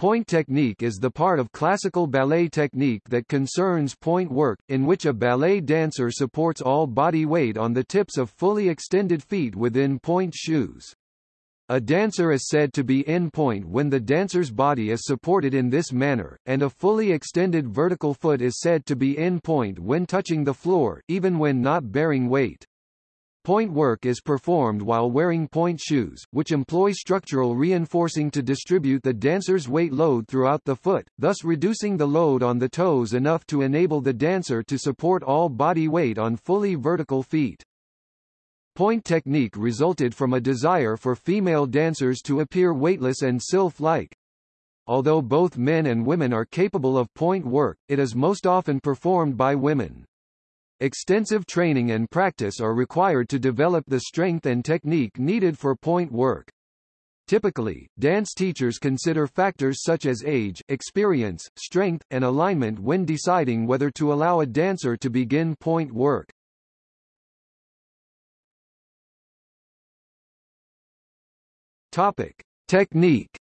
Pointe technique is the part of classical ballet technique that concerns pointe work, in which a ballet dancer supports all body weight on the tips of fully extended feet within pointe shoes. A dancer is said to be in pointe when the dancer's body is supported in this manner, and a fully extended vertical foot is said to be in pointe when touching the floor, even when not bearing weight. Pointe work is performed while wearing pointe shoes, which employ structural reinforcing to distribute the dancer's weight load throughout the foot, thus reducing the load on the toes enough to enable the dancer to support all body weight on fully vertical feet. Pointe technique resulted from a desire for female dancers to appear weightless and sylph-like. Although both men and women are capable of pointe work, it is most often performed by women. Extensive training and practice are required to develop the strength and technique needed for pointe work. Typically, dance teachers consider factors such as age, experience, strength, and alignment when deciding whether to allow a dancer to begin pointe work. Topic: Technique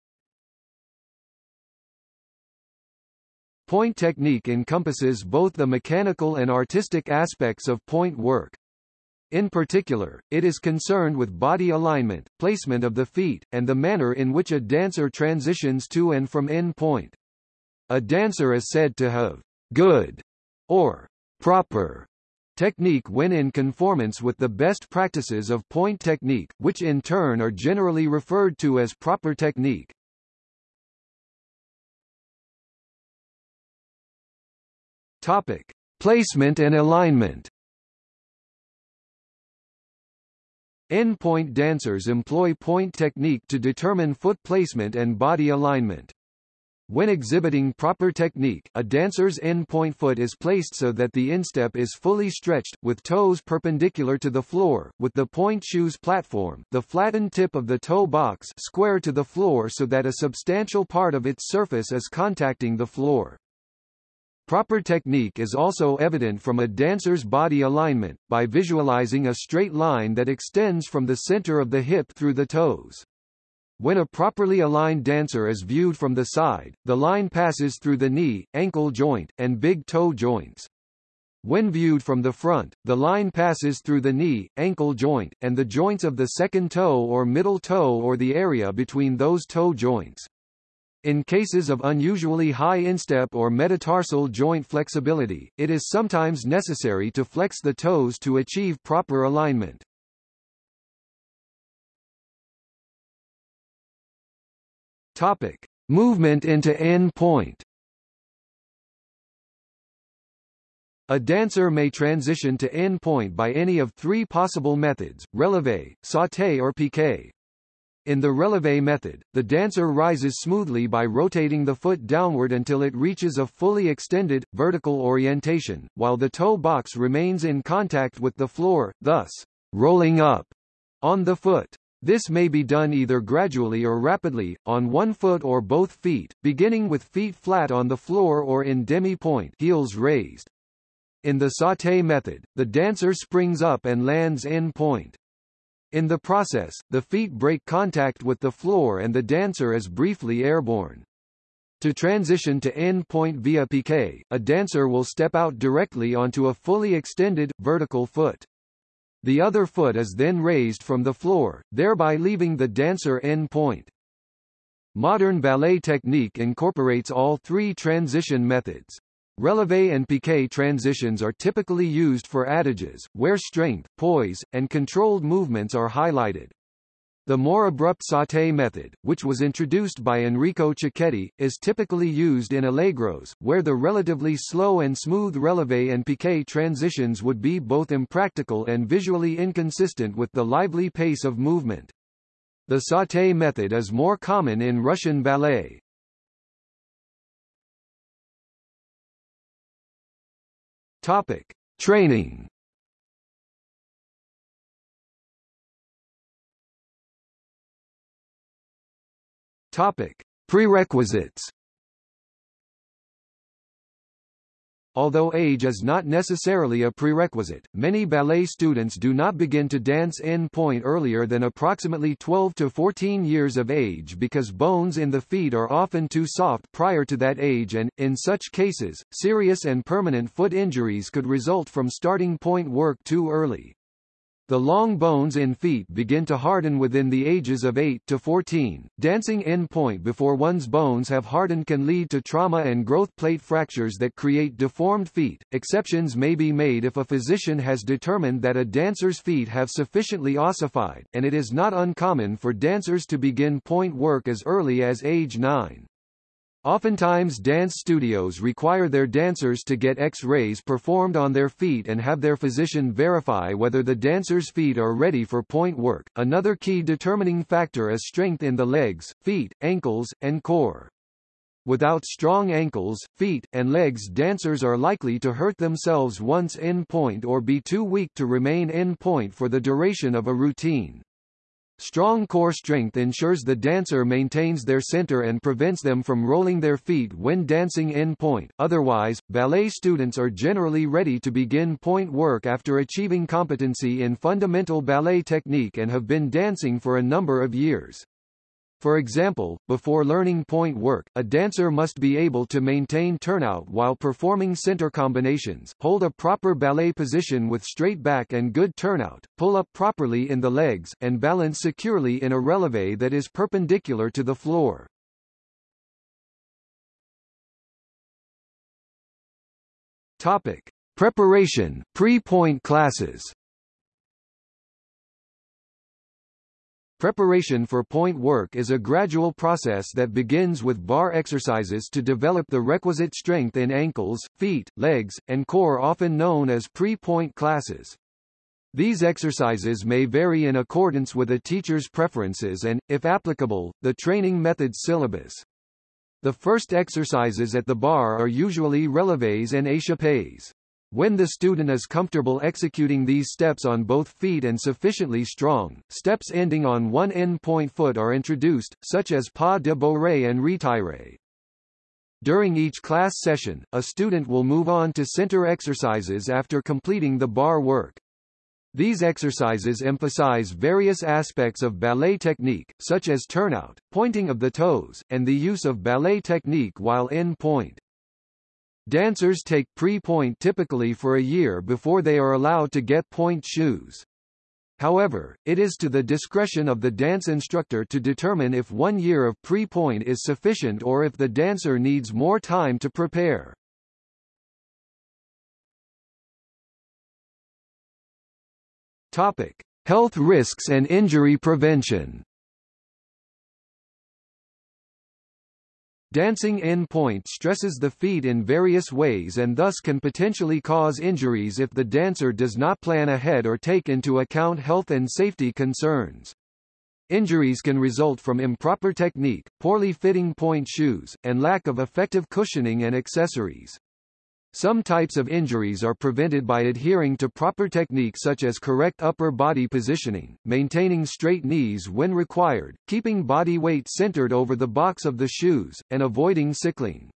Pointe technique encompasses both the mechanical and artistic aspects of pointe work. In particular, it is concerned with body alignment, placement of the feet, and the manner in which a dancer transitions to and from in pointe. A dancer is said to have good or proper technique when in conformance with the best practices of pointe technique, which in turn are generally referred to as proper technique. Topic: Placement and alignment. In pointe dancers employ pointe technique to determine foot placement and body alignment. When exhibiting proper technique, a dancer's in pointe foot is placed so that the instep is fully stretched, with toes perpendicular to the floor, with the pointe shoes platform, the flattened tip of the toe box square to the floor so that a substantial part of its surface is contacting the floor. Proper technique is also evident from a dancer's body alignment, by visualizing a straight line that extends from the center of the hip through the toes. When a properly aligned dancer is viewed from the side, the line passes through the knee, ankle joint, and big toe joints. When viewed from the front, the line passes through the knee, ankle joint, and the joints of the second toe or middle toe or the area between those toe joints. In cases of unusually high instep or metatarsal joint flexibility, it is sometimes necessary to flex the toes to achieve proper alignment. Topic: Movement into in pointe. A dancer may transition to in pointe by any of three possible methods, releve, sauté or piqué. In the releve method, the dancer rises smoothly by rotating the foot downward until it reaches a fully extended, vertical orientation, while the toe box remains in contact with the floor, thus, rolling up on the foot. This may be done either gradually or rapidly, on one foot or both feet, beginning with feet flat on the floor or in demi-pointe heels raised. In the sauté method, the dancer springs up and lands in pointe. In the process, the feet break contact with the floor and the dancer is briefly airborne. To transition to en pointe via piqué, a dancer will step out directly onto a fully extended, vertical foot. The other foot is then raised from the floor, thereby leaving the dancer en pointe. Modern ballet technique incorporates all three transition methods. Releve and piqué transitions are typically used for adages, where strength, poise, and controlled movements are highlighted. The more abrupt sauté method, which was introduced by Enrico Cecchetti, is typically used in allegros, where the relatively slow and smooth releve and piqué transitions would be both impractical and visually inconsistent with the lively pace of movement. The sauté method is more common in Russian ballet. Topic: Training. Topic: Prerequisites. Although age is not necessarily a prerequisite, many ballet students do not begin to dance en pointe earlier than approximately 12 to 14 years of age because bones in the feet are often too soft prior to that age and, in such cases, serious and permanent foot injuries could result from starting pointe work too early. The long bones in feet begin to harden within the ages of 8 to 14. Dancing en pointe before one's bones have hardened can lead to trauma and growth plate fractures that create deformed feet. Exceptions may be made if a physician has determined that a dancer's feet have sufficiently ossified, and it is not uncommon for dancers to begin pointe work as early as age 9. Oftentimes dance studios require their dancers to get X-rays performed on their feet and have their physician verify whether the dancer's feet are ready for pointe work. Another key determining factor is strength in the legs, feet, ankles, and core. Without strong ankles, feet, and legs dancers are likely to hurt themselves once in pointe or be too weak to remain in pointe for the duration of a routine. Strong core strength ensures the dancer maintains their center and prevents them from rolling their feet when dancing in pointe. Otherwise, ballet students are generally ready to begin pointe work after achieving competency in fundamental ballet technique and have been dancing for a number of years. For example, before learning pointe work, a dancer must be able to maintain turnout while performing center combinations, hold a proper ballet position with straight back and good turnout, pull up properly in the legs, and balance securely in a releve that is perpendicular to the floor. Topic. Preparation, pre-pointe classes Preparation for pointe work is a gradual process that begins with barre exercises to develop the requisite strength in ankles, feet, legs, and core often known as pre-pointe classes. These exercises may vary in accordance with a teacher's preferences and, if applicable, the training method's syllabus. The first exercises at the barre are usually releves and échappés. When the student is comfortable executing these steps on both feet and sufficiently strong, steps ending on one en pointe foot are introduced, such as pas de bourrée and retire. During each class session, a student will move on to center exercises after completing the barre work. These exercises emphasize various aspects of ballet technique, such as turnout, pointing of the toes, and the use of ballet technique while en pointe. Dancers take pre-pointe typically for a year before they are allowed to get pointe shoes. However, it is to the discretion of the dance instructor to determine if one year of pre-pointe is sufficient or if the dancer needs more time to prepare. Topic: Health risks and injury prevention. Dancing en pointe stresses the feet in various ways and thus can potentially cause injuries if the dancer does not plan ahead or take into account health and safety concerns. Injuries can result from improper technique, poorly fitting pointe shoes, and lack of effective cushioning and accessories. Some types of injuries are prevented by adhering to proper techniques such as correct upper body positioning, maintaining straight knees when required, keeping body weight centered over the box of the shoes, and avoiding sickling.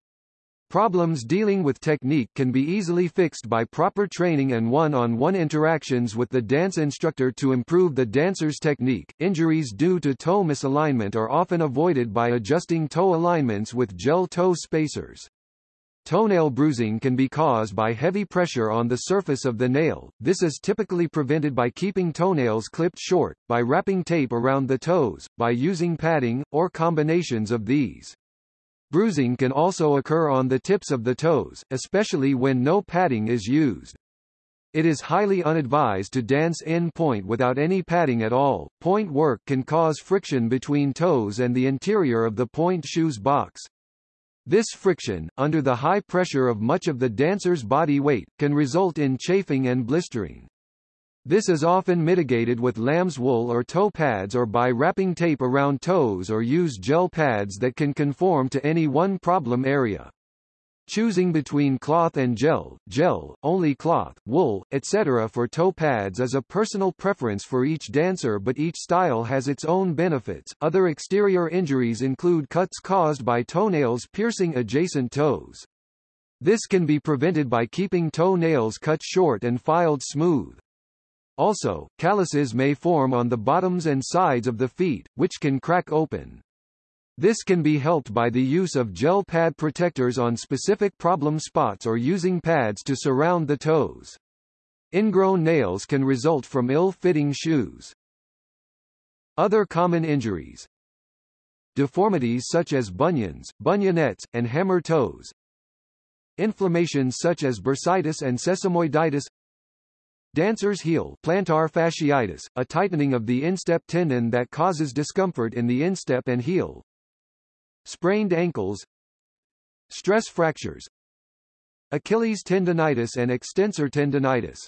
Problems dealing with technique can be easily fixed by proper training and one-on-one -on -one interactions with the dance instructor to improve the dancer's technique. Injuries due to toe misalignment are often avoided by adjusting toe alignments with gel toe spacers. Toenail bruising can be caused by heavy pressure on the surface of the nail. This is typically prevented by keeping toenails clipped short, by wrapping tape around the toes, by using padding, or combinations of these. Bruising can also occur on the tips of the toes, especially when no padding is used. It is highly unadvised to dance en pointe without any padding at all. Pointe work can cause friction between toes and the interior of the pointe shoes box, this friction, under the high pressure of much of the dancer's body weight, can result in chafing and blistering. This is often mitigated with lamb's wool or toe pads or by wrapping tape around toes or use gel pads that can conform to any one problem area. Choosing between cloth and gel, gel, only cloth, wool, etc. for toe pads is a personal preference for each dancer but each style has its own benefits. Other exterior injuries include cuts caused by toenails piercing adjacent toes. This can be prevented by keeping toenails cut short and filed smooth. Also, calluses may form on the bottoms and sides of the feet, which can crack open. This can be helped by the use of gel pad protectors on specific problem spots or using pads to surround the toes. Ingrown nails can result from ill-fitting shoes. Other common injuries Deformities such as bunions, bunionettes, and hammer toes. Inflammations such as bursitis and sesamoiditis Dancer's heel plantar fasciitis, a tightening of the instep tendon that causes discomfort in the instep and heel. Sprained ankles Stress fractures Achilles tendonitis and extensor tendonitis